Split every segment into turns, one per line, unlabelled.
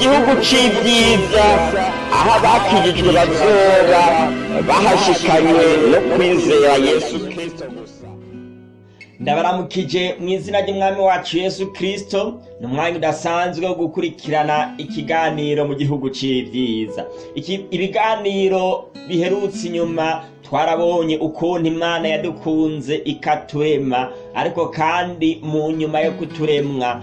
gihugu c'ibyiza aho abakijijwe bazoba bahashikanywe no kwizera yesu kristo gusa.
Ndabaramukije mu izina ry'umwami wacu yesu kirisito ni umwanya udasanzwe wo gukurikirana ikiganiro mu gihugu c'ibyiza. Iki- ibiganiro biherutse inyuma twarabonye ukuntu imana yadukunze ikaturema ariko kandi mu nyuma yo kuturemwa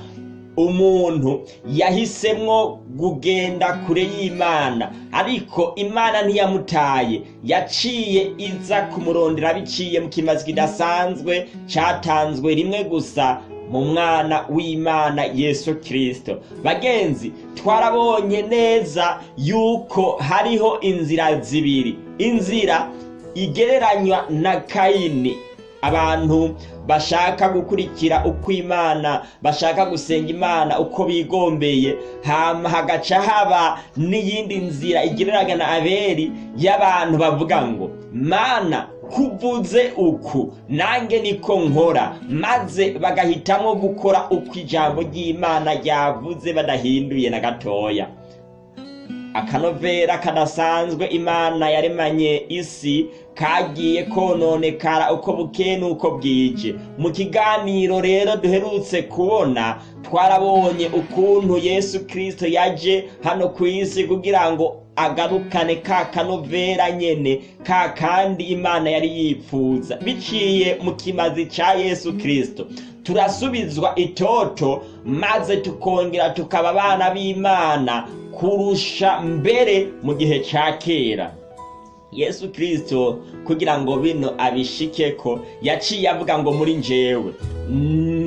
umuntu yahisemwo kugenda kure y'imana. Ariko imana ntiyamutaye. Yaciye iza kumurondera biciye mu kimazi kidasanzwe catanzwe rimwe gusa mu mwana w'imana yesu kirisito bagenzi twarabonye neza yuko hariho inzira zibiri. Inzira igereranywa na kayini abantu bashaka gukurikira uko imana bashaka gusenga imana uko bigombeye. Hagaca haba n'iyindi nzira igereranya na aberi y'abantu bavuga ngo mana kuvuze uku nange niko nkora. Maze bagahitamo gukora uko ijambo ry'imana ryavuze badahinduye na gatoya. Akanovera kadasanzwe imana yaremanye isi kagiye kononekara uko bukeye n'uko bwije. Mu kiganiro rero duherutse kubona twarabonye ukuntu yesu kirisito yaje hano ku isi kugira ngo agarukane ka kanovera nyene ka kandi imana yari yipfuza. Biciye mu kimazi ca yesu kirisito turasubizwa itoto maze tukongera tukaba abana b'imana kurusha mbere mu gihe ca kera. Yesu kirisito kugira ngo bino abishikeko yaciye avuga ngo muri njyewe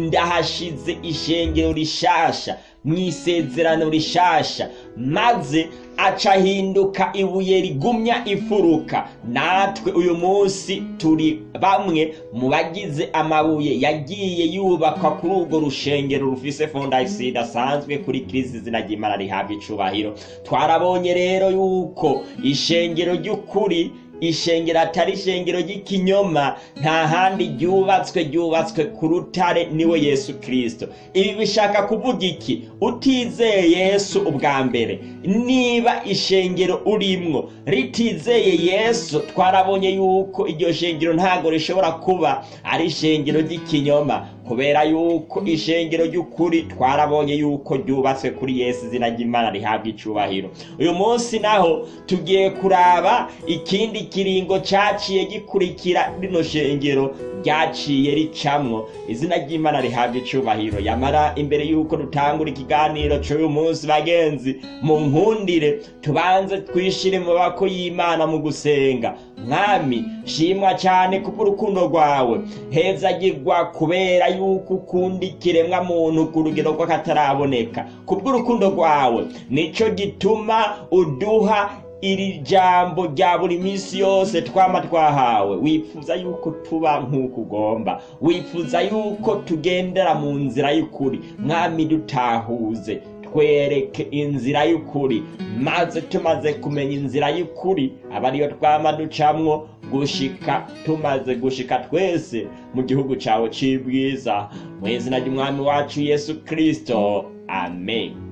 ndahashize ishengero rishasha mu isezerano rishasha maze aca ahinduka ibuye rigumya ifuruka. Natwe uyu munsi turi bamwe mu bagize amabuye yagiye yubakwa kuri urwo rushengero rufise fondasiyo idasanzwe kuri kirisi izina ry'imana rihabwa icubahiro. Twarabonye rero yuko ishengero ry'ukuri ishengero atari ishengero ry'ikinyoma nta handi ryubatswe ryubatswe ku rutare ni we yesu kirisito ibi bishaka kuvuga iki? Utizeye yesu ubwa mbere. Niba ishengero urimwo ritizeye yesu twarabonye yuko iryo shengero ntabwo rishobora kuba ari ishengero ry'ikinyoma kubera yuko ishengero ry'ukuri twarabonye yuko ryubatswe kuri yesu izina ry'imana rihabwa icubahiro. Uyu munsi naho tugiye kuraba ikindi kiringo caciye gikurikira rino shengero ryaciye ricamwo. Izina ry'imana rihabwa icubahiro. Yamara imbere yuko dutangura ikiganiro c'uyu munsi bagenzi mu nkundire tubanze twishire mu maboko y'imana mu gusenga. Mwami shimwa cyane kubw'urukundo rwawe. Hezagirwa kubera yuko ukunda ikiremwa muntu ku rugero rw'akataraboneka. Kubw'urukundo rwawe nico gituma uduha iri jambo rya buri minsi yose twama twahawe. Wifuza yuko tuba nk'uko ugomba. Wifuza yuko tugendera mu nzira y'ukuri. Mwami dutahuze. Twereke inzira y'ukuri. Maze tumaze kumenya inzira y'ukuri aba ariyo twama ducamwo. Gushika tumaze gushika twese mu gihugu cawe c'ibwiza. Mu izina ry'umwami wacu yesu kristo. Amen.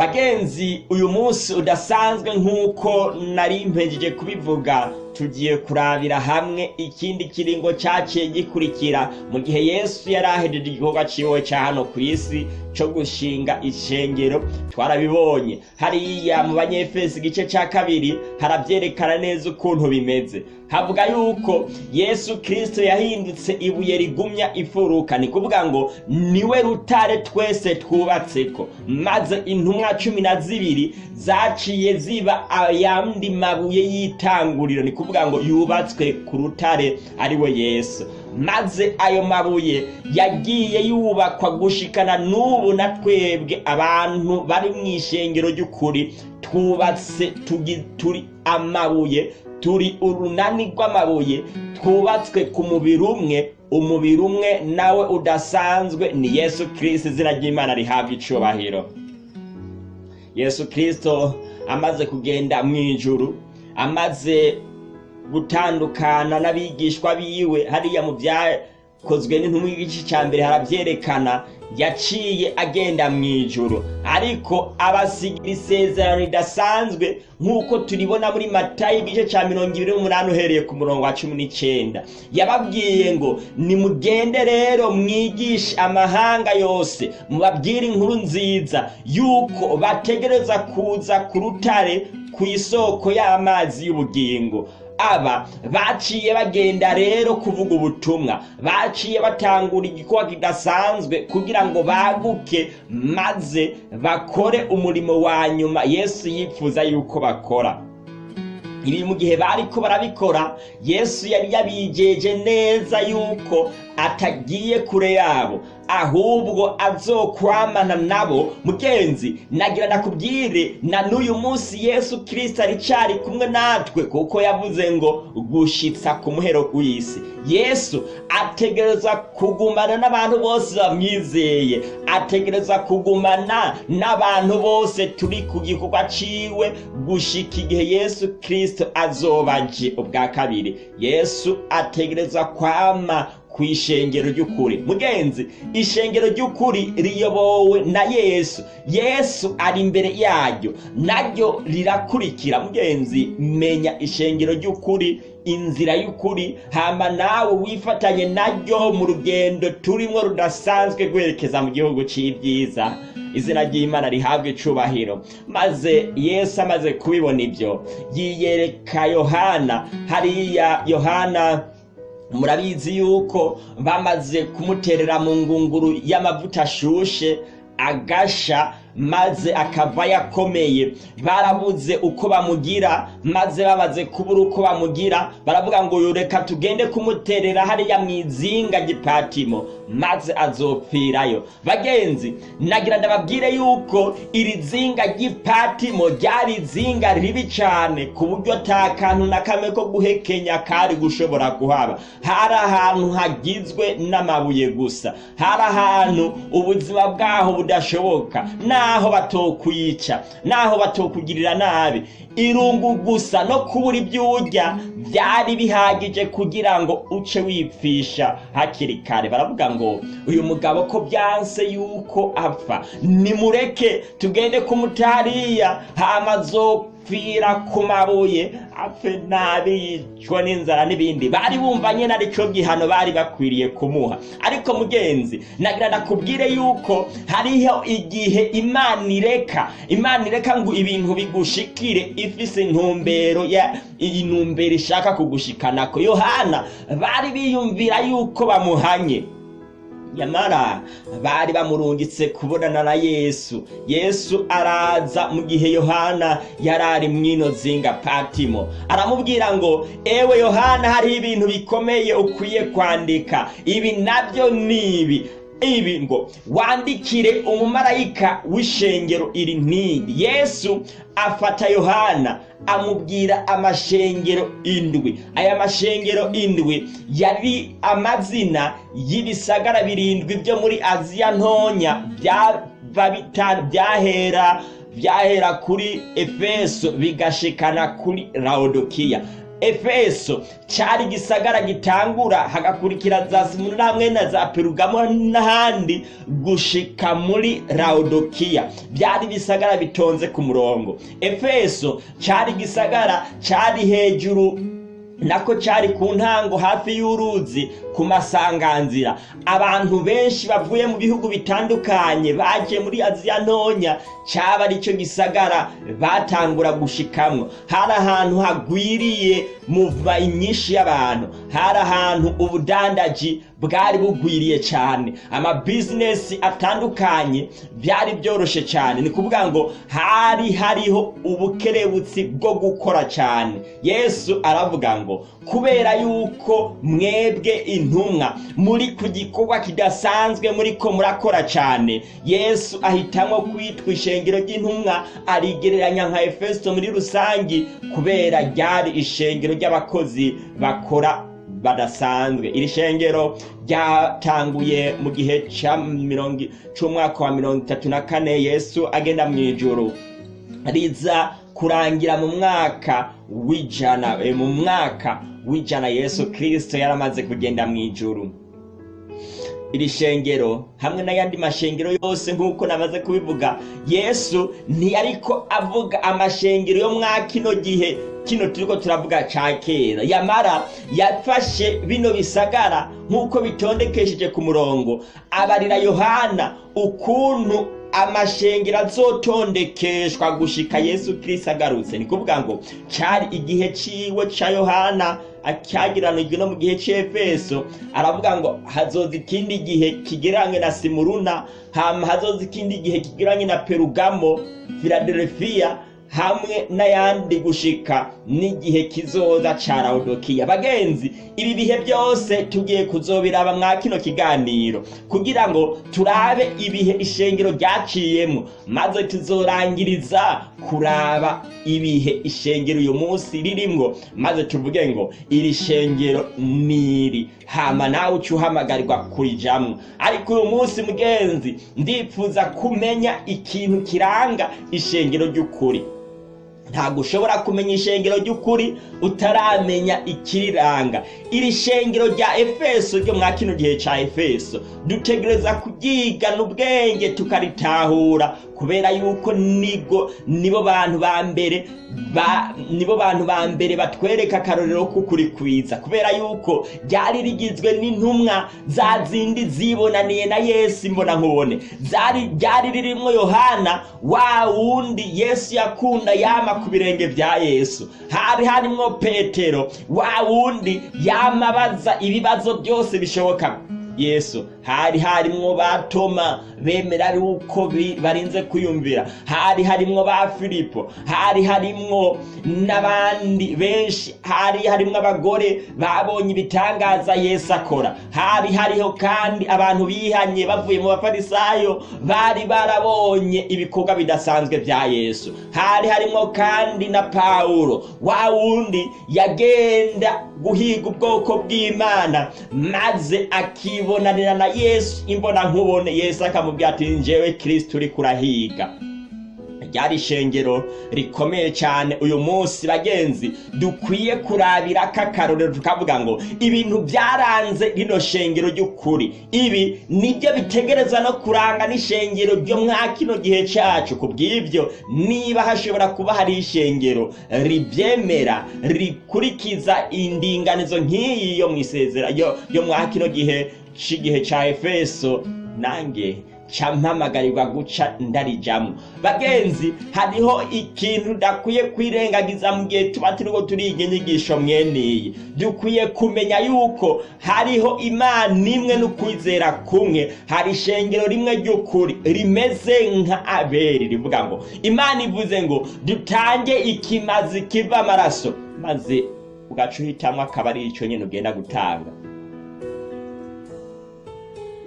Bagenzi uyu munsi udasanzwe nk'uko nari mpejeje kubivuga. Tugiye kurabira hamwe ikindi kiringo caciye gikurikira. Mu gihe yesu yari ahejeje igikorwa ciwe ca hano ku isi co gushinga ishengero twarabibonye. Hariya mu banyefesi igice ca kabiri haravyerekana neza ukuntu bimeze. Havuga yuko yesu kirisito yahindutse ibuye rigumya ifuruka ni kuvuga ngo ni we rutare twese twubatseko. Maze intumwa cumi na zibiri zaciye ziba ayandi mabuye y'itanguriro. Ni kuvuga ngo yubatswe ku rutare ari we yesu. Maze ayo mabuye yagiye yubakwa gushikana n'ubu na twebwe abantu bari mu ishengero ry'ukuri. Twubatse turi amabuye turi urunani rw'amabuye twubatswe ku mubiri umwe. Umubiri umwe nawe udasanzwe ni yesu kirisito izina ry'imana rihabwa icubahiro. Yesu kirisito amaze kugenda mu ijuru amaze gutandukana n'abigishwa biwe. Hariya mu bya kozwe n'intumwa igice cya mbere harabyerekana yaciye agenda mu ijoro ariko abasigira isezerano ridasanzwe nk'uko turibona muri matayo igice cya mirongo ibiri n'umunani uhereye ku murongo wa cumi n'icyenda. Yababwiye ngo nimugende rero mwigishe amahanga yose mubabwire inkuru nziza yuko bategereza kuza ku rutare ku isoko y'amazi y'ubugingo. Aba baciye bagenda rero kuvuga ubutumwa baciye batangura igikorwa kidasanzwe kugira ngo baguke maze bakore umurimo wa nyuma yesu yifuza yuko bakora. Ibi mu gihe bariko barabikora yesu yari yabijeje neza yuko atagiye kure yabo ahubwo azokwamana nabo. Mugenzi nagira nakubwire na n'uyu munsi yesu kirisito aricari kumwe natwe kuko yavuze ngo gushitsa ku muhero w'isi. Yesu ategereza kugumana n'abantu bose bamwizeye. Ategereza kugumana n'abantu bose turi ku gikorwa ciwe gushika igihe yesu kirisito azobaje ubwa kabiri. Yesu ategereza kwama ku ishengero ry'ukuri. Mugenzi ishengero ry'ukuri riyobowe na yesu. Yesu ari imbere yaryo naryo rirakurikira. Mugenzi menya ishengero ry'ukuri inzira y'ukuri hama nawe wifatanye naryo mu rugendo turimo rudasanzwe rwerekeza mu gihugu cy'ibyiza izina ry'imana rihabwa icubahiro. Maze yesu amaze kubibona ibyo yiyereka yohana. Hariya yohana murabizi yuko bamaze kumuterera mu ngunguru y'amavuta ashushe agasha maze akava yakomeye. Barabuze uko bamugira maze bamaze kubura uko bamugira. Baravuga ngo reka tugende kumuterera hariya mu izinga gipatimo. Maze azopfirayo. Bagenzi nagira ndababwire yuko iri zinga ry'ipatimo ryari izinga ribi cyane ku buryo ata kantu na kamwe ko guhekenya kari gushobora kuhaba. Hari ahantu hagizwe n'amabuye gusa. Hari ahantu ubuzima bwaho budashoboka. Naho batokwica naho batokugirira nabi. Irungu gusa no kubura ibyo urya byari bihagije kugira ngo uce wipfisha hakiri kare. Baravuga ngo uyu mugabo ko byanse yuko apfa. Nimureke tugende kumutariya hamazopfira ku mabuye apfe nabi yicwa n'inzara n'ibindi. Bari bumva nyine ari cyo gihano bari bakwiriye kumuha. Ariko mugenzi nagira nakubwire yuko hariho igihe imana ireka. Imana ireka ngo ibintu bigushikire ifise intumbero ya iyi ntumbero ishaka kugushikanako yohana bari biyumvira yuko bamuhanye. Nyamara bari bamurungitse kubonana na yesu. Yesu araza mu gihe yohana yari ari mwino zinga patimo. Aramubwira ngo ewe yohana hariho ibintu bikomeye ukwiye kwandika. Ibi na byo ni ibi. Ibi ngo wandikire umumarayika w'ishengero iri ntindi yesu afata yohana amubwira amashengero indwi. Aya mashengero indwi yari amazina y'ibisagara birindwi byo muri aziya ntonya byahera byahera kuri efeso bigashikana kuri laodikiya. Efeso cyari igisagara gitangura hagakurikira za simuna hamwe na za perugamo n'ahandi gushika muri laodikiya byari ibisagara bitonze ku murongo. Efeso cyari igisagara cyari hejuru nako cyari ku ntango hafi y'uruzi ku masanganzira. Abantu benshi bavuye mu bihugu bitandukanye baje muri aziya ntonya cyaba ari cyo gisagara batangura gushikamwo. Hari ahantu hagwiriye muva nyinshi y'abantu. Hari ahantu ubudandaji bwari bugwiriye cyane. Amabizinesi atandukanye byari byoroshye cyane. Ni kuvuga ngo hari hariho ubukerebutsi bwo gukora cyane. Yesu aravuga ngo kubera yuko mwebwe intumwa muri ku gikorwa kidasanzwe muri ko murakora cyane. Yesu ahitamo kwitwa ishengero ry'intumwa arigereranya nka efeso muri rusange kubera ryari ishengero ry'abakozi bakora badasanzwe. Iri shengero ryatanguye mu gihe cy'umwaka wa mirongo itatu na kane yesu agenda mu ijoro riza kurangira mu mwaka w'ijana mu mwaka w'ijana yesu kirisito yaramaze kugenda mu ijoro iri shengero hamwe n'ayandi mashengero yose nk'uko namaze kubivuga yesu ntiyariko avuga amashengero yo mwa kino gihe. Kino turiko turavuga ca kera. Yamara yafashe bino bisagara nk'uko bitondekesheje ku murongo. Abarira yohana ukuntu amashengero azotondekeshwa gushika yesu kirisito agarutse. Ni kuvuga ngo cyari igihe ciwe ca yohana acyagiranijwe no mu gihe c'efeso. Aravuga ngo hazoza ikindi gihe kigereranye na simuruna hazoza ikindi gihe kigereranye na perugamo filadelfiya hamwe n'ayandi gushika n'igihe kizoza ca lawudokiya bagenzi ibi bihe byose tugiye kuzobiraba mwa kino kiganiro kugira ngo turabe ibihe ishengero ryaciyemo maze tuzorangiriza kuraba ibihe ishengero uyu munsi ririmwo maze tuvuge ngo iri shengero niri hama nawe uca uhamagarirwa kurijamwo. Ariko uyu munsi mugenzi ndipfuza kumenya ikintu kiranga ishengero ry'ukuri. Ntabwo ushobora kumenya ishengero ry'ukuri utaramenya ikiriranga. Iri shengero rya efeso ryo mwa kino gihe ca efeso. Dutegereza kuryigana ubwenge tukaritahura kubera yuko nigo nibo bantu ba mbere nibo bantu ba mbere batwereka akarorero k'ukuri kwiza kubera yuko ryari rigizwe n'intumwa za zindi zibonaniye na yesu imbona nkubone ryari ririmwo yohana wa wundi yesu yakunda yama ku birenge bya yesu. Hari harimwo petero. Wa wundi yamabaza ibibazo byose bishoboka. Yesu hari harimwo ba toma bemera yuko barinze kwiyumvira. Hari harimwo ba filipo hari harimwo n'abandi benshi. Hari harimwo abagore babonye ibitangaza yesu akora. Hari hariho kandi abantu bihanye bavuye mu bafarisayo bari barabonye ibikorwa bidasanzwe bya yesu. Hari harimwo kandi na pawulo. Wa wundi yagenda guhiga ubwoko bw'imana maze akibonanira na yesu imbona nkubone yesu akamubwira ati njyewe kirisito uri kurahiga. Ryari ishengero rikomeye cyane uyu munsi bagenzi dukwiye kurabira k'akarorero tukavuga ngo ibintu byaranze rino shengero ry'ukuri. Ibi ni byo bitegereza no kuranga n'ishengero ryo mwa kino gihe cyacu. Ku bw'ibyo niba hashobora kuba hari ishengero ribyemera rikurikiza indinganizo nk'iyi yo mu isezera yo mwa kino gihe cy'igihe cya efeso nange mpamagarirwa guca ndarijamo bagenzi hariho ikintu udakwiye kwirengagiza mu gihe tuba turiko turiga inyigisho mweniyi dukwiye kumenya yuko hariho imana imwe n'ukwizera kumwe. Hari ishengero rimwe ry'ukuri rimeze nka abeli rivuga ngo imana ivuze ngo dutange ikimazi kiva amaraso maze ugaca uhitamwo akaba ari ico nyene ugenda gutanga.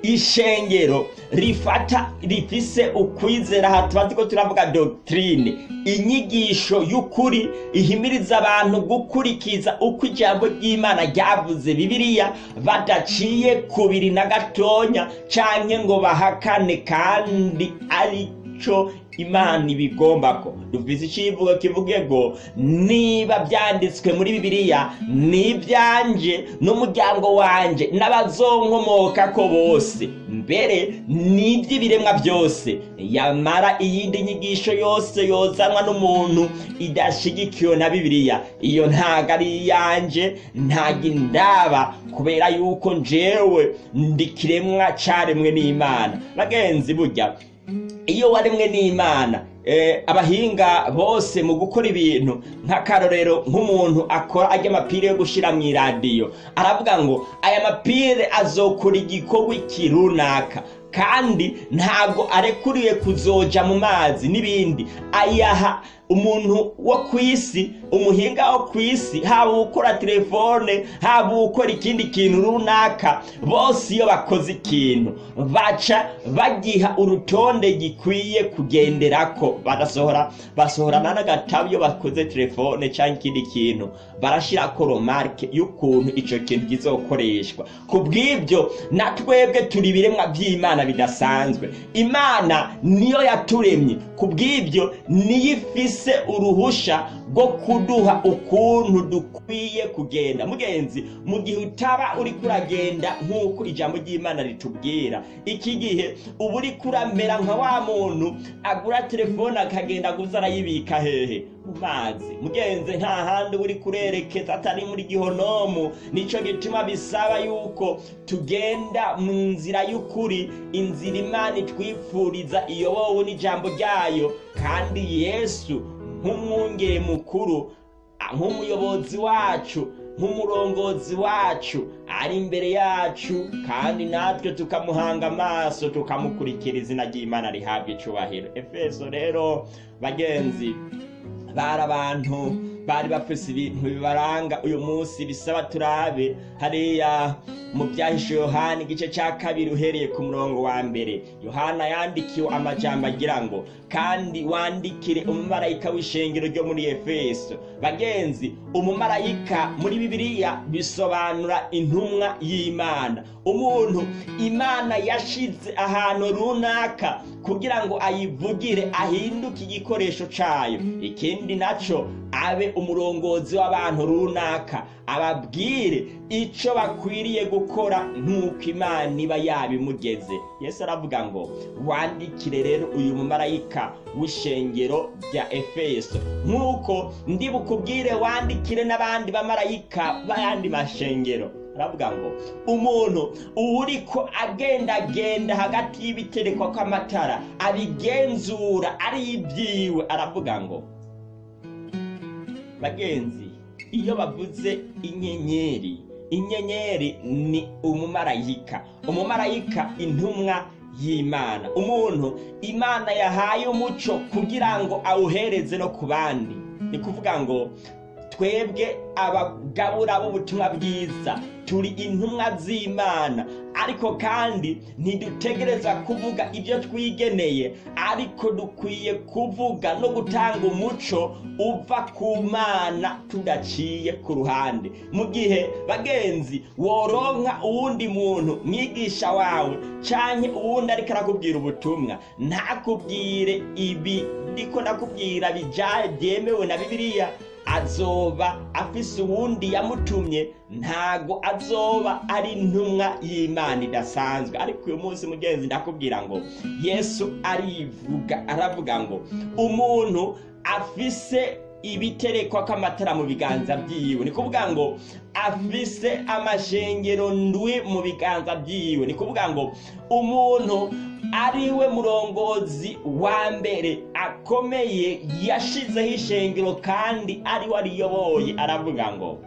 Ishengero rifata rifise ukwizera aha tuba turiko turavuga doctrine. Inyigisho y'ukuri ihimiriza abantu gukurikiza uko ijambo ry'imana ryavuze bibiliya badaciye kubiri na gatonya canke ngo bahakane kandi arico imana ibigomba ko. Dufise icivugo kivuge ngo niba byanditswe muri bibiliya ni ibyanje n'umuryango wanje n'abazonkomoka ko bose. Mbere ni iby'ibiremwa byose. Yamara iyindi nyigisho yose yozanwa n'umuntu idashigikiwe na bibiliya. Iyo ntago ari iyanje ntago indaba kubera yuko njewe ndi kiremwa caremwe n'imana. Bagenzi burya iyo waremwe n'imana abahinga bose mu gukora ibintu nk'akarorero nk'umuntu akora ajya amapire yo gushyira mu iradiyo. Aravuga ngo aya mapire azokora igikorwa iki runaka? Kandi ntabwo arekuriye kuzoja mu mazi n'ibindi. Ayaha umuntu wo ku isi umuhinga wo ku isi haba ukora telefone haba ukora ikindi kintu runaka bose iyo bakoze ikintu baca bagiha urutonde gikwiye kugenderako barasohora basohorana n'agatabo iyo bakoze telefone cyangwa ikindi kintu barashyirako romarike y'ukuntu icyo kintu kizokoreshwa. Ku bw'ibyo na twebwe turi ibiremwa by'imana bidasanzwe. Imana niyo yaturemye. Ku bw'ibyo niyo ifise uruhusha bwo kuduha ukuntu dukwiye kugenda. Mugenzi mu gihe utaba uri kuragenda nk'uko ijambo ry'imana ritubwira. Iki gihe uba uri kuramera nka wa muntu agura telefone akagenda aguza arayibika hehe mu mazi. Mugenzi nta handi uri kurerekeza atari muri gihonomu. Nicyo gituma bisaba yuko tugenda mu nzira y'ukuri. Inzira imana itwifuriza iyobowe n'ijambo ryayo. Kandi yesu nk'umwungere mukuru nk'umuyobozi wacu nk'umurongozi wacu ari imbere yacu kandi natwe tukamuhanga amaso tukamukurikira izina ry'imana rihabwa icubahiro. Efeso rero bagenzi bari abantu bari bafise ibintu bibaranga uyu munsi bisaba turabe. Hariya mu byahishe yohana igice cya kabiri uhereye ku murongo wa mbere. Yohana yandikiwe amajambo agira ngo kandi wandikire umumarayika w'ishengero ryo muri efeso. Bagenzi umumarayika muri bibiliya bisobanura intumwa y'imana. Umuntu. Imana yashize ahantu runaka kugira ngo ayivugire ahinduke igikoresho cayo ikindi naco abe umurongozi w'abantu runaka. Ababwire ico bakwiriye gukora nk'uko imana iba yabimugeze. Yesu aravuga ngo wandikire rero uyu mumarayika w'ishengero rya efeso. Nk'uko ndi bukubwire wandikire n'abandi bamarayika b'ayandi mashengero. Aravuga ngo umuntu uriko agendagenda hagati y'ibiterekwa kw'amatara abigenzura ari ibyiwe aravuga ngo bagenzi iyo bavuze inyenyeri inyenyeri ni umumarayika. Umumarayika intumwa y'imana. Umuntu imana yahaye umuco kugira ngo awuhereze no ku bandi. Ni kuvuga ngo twebwe abagabura b'ubutumwa bwiza. Turi intumwa z'imana. Ariko kandi ntidutegereza kuvuga ibyo twigeneye. Ariko dukwiye kuvuga no gutanga umuco uva ku mana tudaciye ku ruhande. Mu gihe bagenzi woronka uwundi muntu mwigisha wawe canke uwundi ariko arakubwira ubutumwa ntakubwire ibi. Ndiko ndakubwira byemewe na bibiliya. Azoba afise uwundi yamutumye ntago azoba ari intumwa y'imana idasanzwe. Ariko uyu munsi mugenzi ndakubwira ngo yesu arivuga aravuga ngo umuntu afise ibiterekwa kw'amatara mu biganza byiwe. Ni kuvuga ngo afise amashengero ndwi mu biganza byiwe. Ni kuvuga ngo umuntu ari we murongozi wa mbere akomeye yashizeho ishengero kandi ari we ariyoboye. Aravuga ngo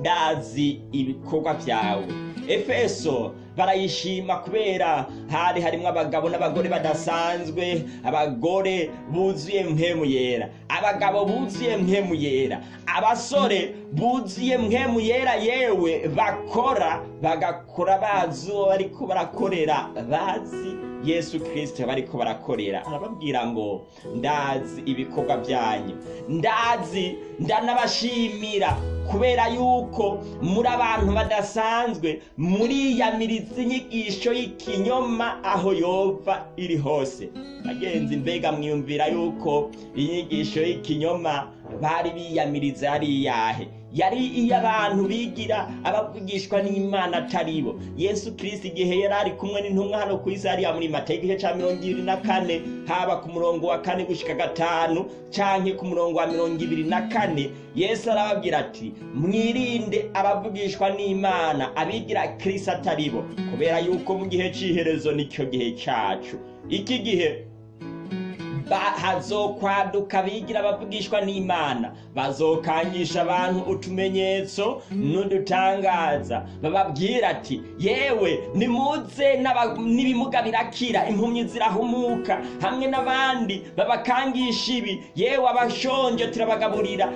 ndazi ibikorwa byawe efeso barayishima kubera hari harimo abagabo n'abagore badasanzwe abagore buzuye mpemu yera abagabo buzuye mpemu yera abasore buzuye mpemu yera yewe bakora bagakora bazi uwo bariko barakorera bazi yesu kirisito bariko barakorera. Arababwira ngo ndazi ibikorwa byanyu. Ndazi ndanabashimira kubera yuko muri abantu badasanzwe muriyamiriza inyigisho y'ikinyoma aho yova iri hose. Bagenzi mbega mwiyumvira yuko inyigisho y'ikinyoma bari biyamiriza yari iyahe yari iy'abantu bigira abavugishwa n'imana atari bo. Yesu kirisiti igihe yari ari kumwe n'intumwa hano ku isi hariya muri mata igice cya mirongo ibiri na kane haba ku murongo wa kane gushyika gatanu cyangwa ku murongo wa mirongo ibiri na kane yesu arababwira ati mwirinde abavugishwa n'imana abigira kirisiti atari bo kubera yuko mu gihe cy'iherezo ni cyo gihe cyacu iki gihe hazokwaduka bigira abavugishwa n'imana. Bazokangisha abantu utumenyetso n'udutangaza. Bababwira ati yewe nimuze n'ibimuga birakira impumyi zirahumuka. Hamwe n'abandi babakangisha ibi yewe abashonje turabagaburira.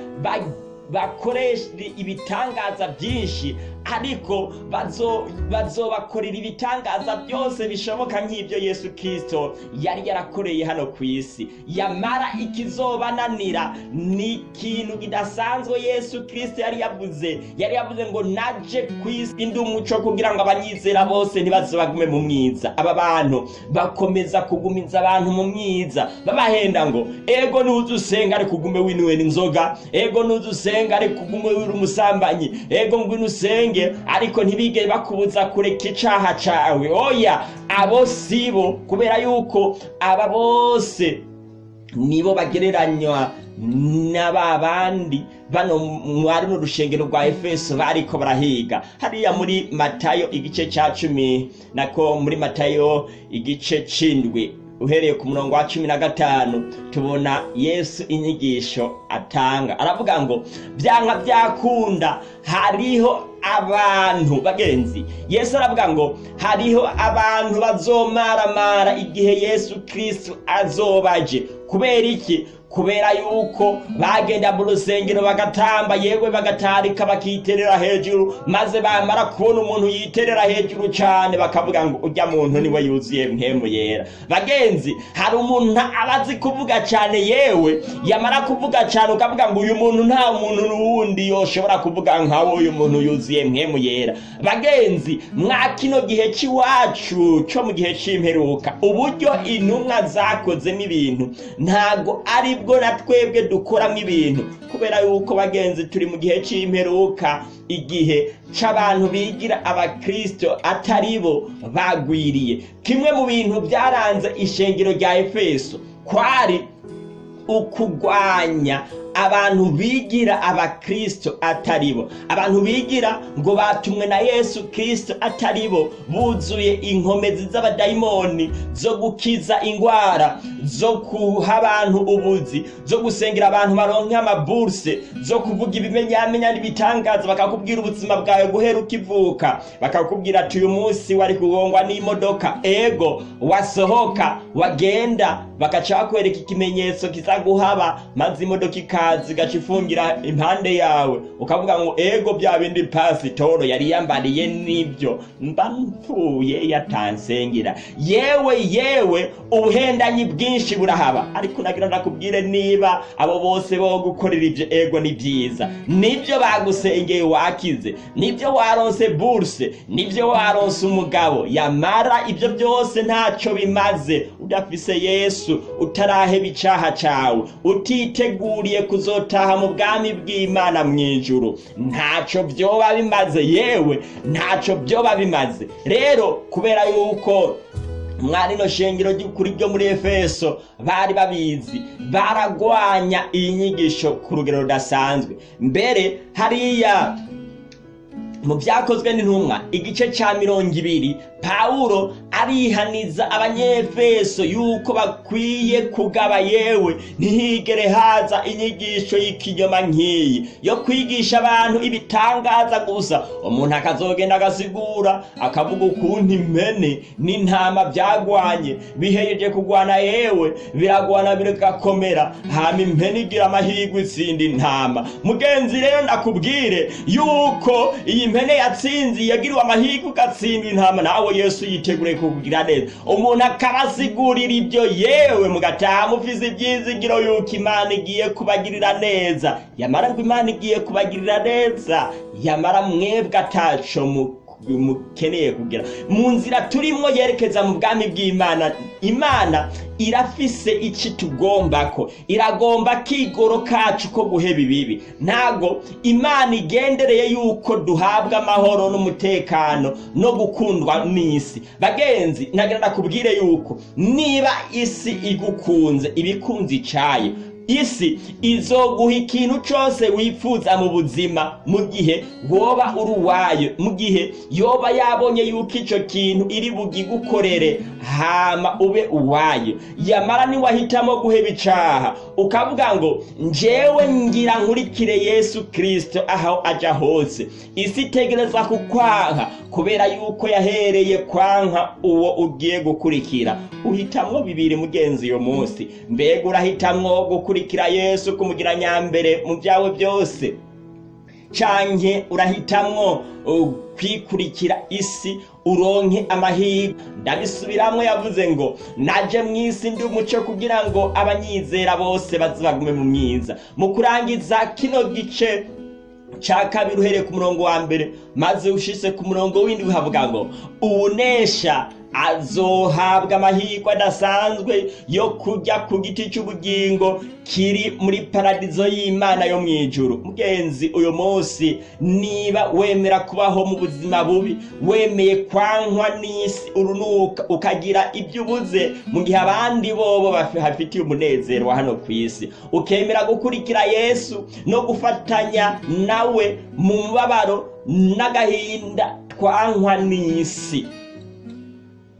Bakoresha ibitangaza byinshi ariko bazo- bazobakorera ibitangaza byose bishoboka nk'ibyo yesu kirisito yari yarakoreye hano ku isi. Yamara ikizobananira ni ikintu kidasanzwe yesu kirisito yari yavuze. Yari yavuze ngo naje ku isi indi umuco kugira ngo abanyizera bose ntibazobagume mu mwiza. Aba bantu bakomeza kugumiza abantu mu myiza babahenda ngo ego nuza usenga ariko ugume n'inzoga. Ego nuza usenga ariko ugume umusambanyi ego ngwino usenge ariko ntibigere bakubuza kureka icaha cawe. Oya abo sibo kubera yuko aba bose nibo bagereranywa na ba bandi. Bano mwari mu rushengero rwa efeso bariko barahiga. Hariya muri matayo igice cya cumi nako muri matayo igice c'indwi uhereye ku murongo wa cumi na gatanu tubona yesu inyigisho atanga. Aravuga ngo byanka byakunda hariho abantu bagenzi. Yesu aravuga ngo hariho abantu bazomaramara igihe yesu kristo azobaje. Kubera iki? Kubera yuko bagenda mu rusengero bagatamba yewe bagatarika bakiterera hejuru maze bamara kubona umuntu yiterera hejuru cyane bakavuga ngo ujya muntu ni we yuzuye mpemu yera. Bagenzi hari umuntu aba azi kuvuga cyane yewe yamara kuvuga cyane ukavuga ngo uyu muntu nta muntu n'uwundi yoshobora kuvuga nkawe uyu muntu yuzuye mpemu yera. Bagenzi mwa kino gihe cy'iwacu cyo mu gihe cy'imperuka uburyo intumwa zakozemo ibintu ntago ari bwo na twebwe dukoramo ibintu. Kubera yuko bagenzi turi mu gihe cy'imperuka igihe c'abantu bigira abakristo atari bo bagwiriye. Kimwe mu bintu byaranze ishengero rya efeso kwari ukugwanya abantu bigira abakristo atari bo. Abantu bigira ngo batumwe na yesu kristo atari bo. Buzuye inkomezi z'abadayimoni zo gukiza ingwara zo kuha abantu ubuzi zo gusengera abantu baronke amaburse zo kuvuga ibimenyamenya n'ibitangaza bakakubwira ubuzima bwawe guhera ukivuka bakakubwira ati uyu munsi wari kugongwa n'imodoka. Ego wasohoka wagenda bagaca bakwereka ikimenyetso kizaguhaba maze imodoka ikaza igaca ifungira impande yawe ukavuga ngo ego bya bindi pasitoro yari yambariye n'ibyo. Mba mpfuye yatansengera. Yewe yewe ubuhendanyi bwinshi burahaba. Ariko nagira ndakubwire niba abo bose bo gukorera ibyo ego ni byiza. Nibyo bagusengeye wakize ni byo waronse burse ni byo waronse umugabo. Yamara ibyo byose ntacyo bimaze udafise yesu utaraheba icaha cawe. Utiteguriye kuzotaha mu bwami bw'imana mu ijuru. Ntacyo byoba bimaze yewe ntacyo byoba bimaze. Rero kubera yuko mwari no shengero ry'ukuri ryo muri efeso bari babizi baragwanya iyi nyigisho ku rugero rudasanzwe. Mbere hariya mu byakozwe n'intumwa. Igice cya mirongo ibiri pawulo arihaniza abanyefeso yuko bakwiye kugaba yewe. Ntihigere haza inyigisho y'ikinyoma nk'iyi yo kwigisha abantu ibitangaza gusa. Umuntu akazogenda agasigura akavuga ukuntu impene n'intama byagwanye. Bihejeje kugwana yewe biragwana bigakomera. Hama impene igira amahirwe itsinda intama. Mugenzi rero ndakubwire yuko iyi mpene yatsinze yagiriwe amahirwe ugatsinda intama. Nawe yesu yiteguriye kukugira neza. Umuntu akabasigurira ibyo yewe mugataha mufise ibyizigiro yuko imana igiye kubagirira neza. Yamara ngo imana igiye kubagirira neza yamara mwebwe ataco mu mukeneye kugira. Mu nzira turimwo yerekeza mu bwami bw'imana imana irafise iki tugombako. Iragomba kigoro kacu ko guheba ibibi. Ntago imana igendereye yuko duhabwa amahoro n'umutekano no gukundwa n'isi. Bagenzi nagira ndakubwire yuko niba isi igukunze ibikunze icayo isi izoguha ikintu cyose wifuza mu buzima mu gihe woba uri uwayo mu gihe yoba yabonye yuko icyo kintu iri bugigukorere hama ube uwayo. Yamara niwahitamo guheba icaha ukavuga ngo njyewe ngira nkurikire yesu kirisito aho ajya hose. Isi itegereza kukwanka kubera yuko yahereye kwanka uwo ugiye gukurikira. Uhitamwo bibiri mugenzi uyu munsi. Mbega urahitamwo gukurikira yesu kumugira nyambere mu byawe byose. Canke urahitamwo uh, kwikurikira isi uronke amahirwe. Ndabisubiramwo yavuze ngo naje mu isi ndi umuco kugira ngo abanyizera bose baze bagume mu myiza mu kurangiza kino gice ca kabiri uhereye ku murongo wa mbere maze ushitse ku murongo w'indwi havuga ngo uwunesha azohabwa amahirwe adasanzwe yo kujya ku giti cy'ubugingo kiri muri paradizo y'imana yo mu ijuru. Mugenzi uyu munsi niba wemera kubaho mu buzima bubi wemeye kwankwa n'isi urunuka ukagira ibyo ubuze mu gihe abandi bobo bafitiye umunezero wa hano ku isi. Ukemera gukurikira yesu no gufatanya nawe mu mubabaro n'agahinda twankwa n'isi.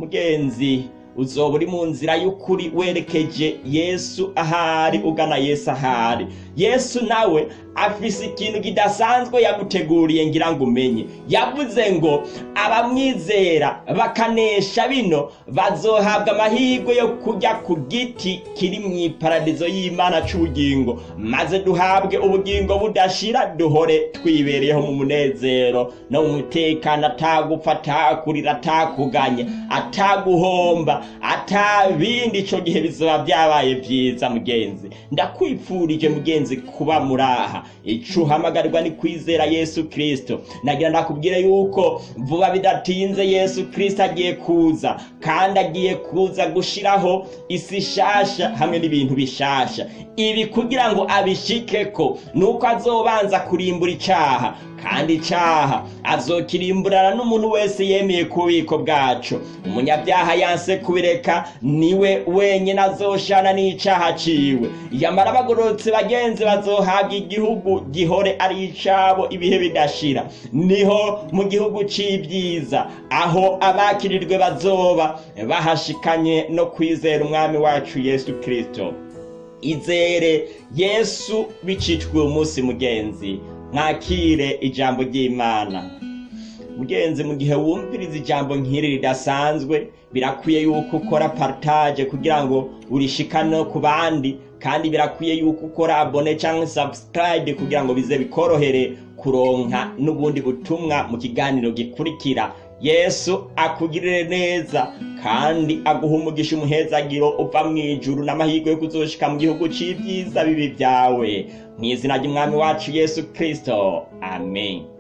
Mugenzi uzoba uri mu nzira y'ukuri werekeje yesu ahari ugana yesu ahari. Yesu nawe afise ikintu kidasanzwe yaguteguriye ngira ngo umenye. Yavuze ngo abamwizera bakanesha bino bazohabwa amahirwe yo kujya ku giti kiri mu iparadizo y'imana c'ubugingo. Maze duhabwe ubugingo budashira duhore twibereyeho mu munezero. No mu mutekano atagupfa atakurira atakuganya ataguhomba atabindi ico gihe bizoba byabaye vyiza mugenzi. Ndakwipfurije mugenzi. Kuba muri aha ico uhamagarirwa ni kwizera yesu kristo. Nagira ndakubwire yuko vuba bidatinze yesu kristo agiye kuza kandi agiye kuza gushiraho isi shasha hamwe n'ibintu bishasha. Ibi kugira ngo abishikeko nuko azobanza kurimbura icaha. Kandi icaha azokirimburana n'umuntu wese yemeye ku bubiko bwacu. Umunyabyaha yanse kubireka ni we wenyine azoshana n'icaha ciwe. Yamara abagororotse bagenzi bazohabwa igihugu gihore ari icabo ibihe bidashira. Niho mu gihugu c'ibyiza aho abakirirwe bazoba bahashikanye no kwizera umwami wacu yesu kristo. Izere yesu bicitwe uyu munsi mugenzi mwakire ijambo ry'imana. Mugenzi mu gihe wumviriza ijambo nk'iri ridasanzwe birakwiye yuko ukora partage kugira ngo urishikane ku bandi kandi birakwiye yuko ukora abone cyangwa subscribe kugira ngo bize bikorohere kuronka n'ubundi butumwa mu kiganiro gikurikira. Yesu akugirire neza kandi aguha umugisha umuhezagiro uva mu ijuru n'amahirwe yo kuzoshika mu gihugu c'ibyiza bibi byawe. Mu izina ry'umwami wacu yesu kristo. Amen.